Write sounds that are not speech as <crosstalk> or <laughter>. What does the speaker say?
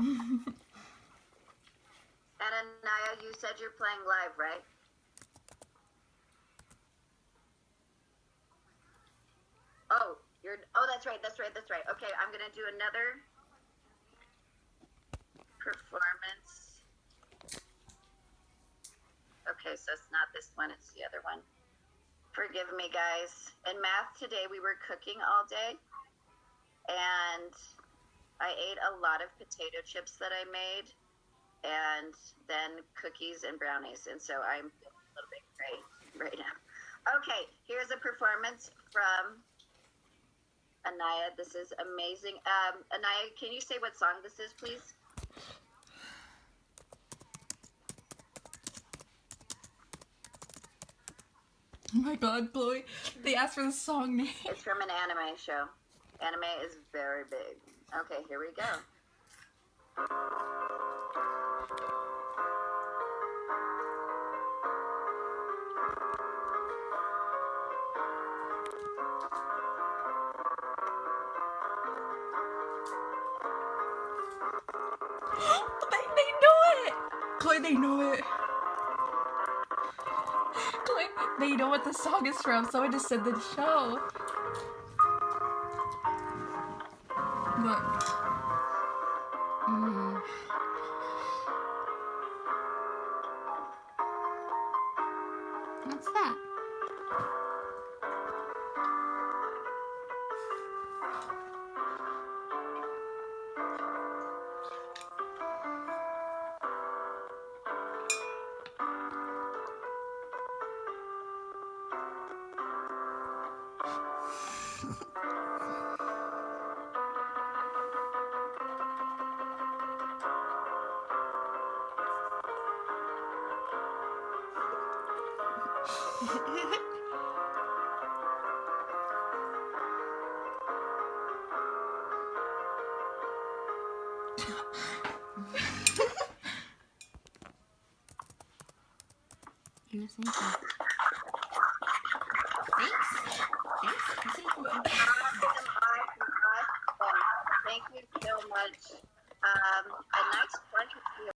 and Anaya, you said you're playing live, right? Oh, you're. Oh, that's right. That's right. That's right. Okay, I'm gonna do another performance. Okay, so it's not this one. It's the other one. Forgive me, guys. In math today, we were cooking all day, I ate a lot of potato chips that I made, and then cookies and brownies, and so I'm a little bit gray right now. Okay, here's a performance from Anaya. This is amazing. Um, Anaya, can you say what song this is, please? Oh my god, Chloe. They asked for the song name. It's from an anime show. Anime is very big. Okay, here we go. <gasps> they, they know it! Chloe, they know it. Chloe, they know what the song is from. Someone just said the show. Mm. What's that? <laughs> You're saying. Thanks. Thanks. Thank you so much. Um, a nice bunch of you.